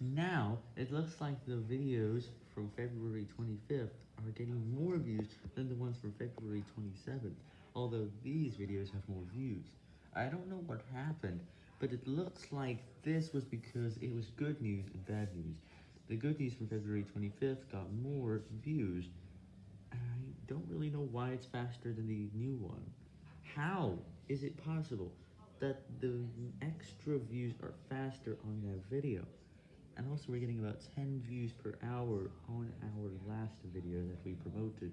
Now, it looks like the videos from February 25th are getting more views than the ones from February 27th, although these videos have more views. I don't know what happened, but it looks like this was because it was good news and bad news. The good news from February 25th got more views, I don't really know why it's faster than the new one. How is it possible that the extra views are faster on that video? And also we're getting about 10 views per hour on our last video that we promoted.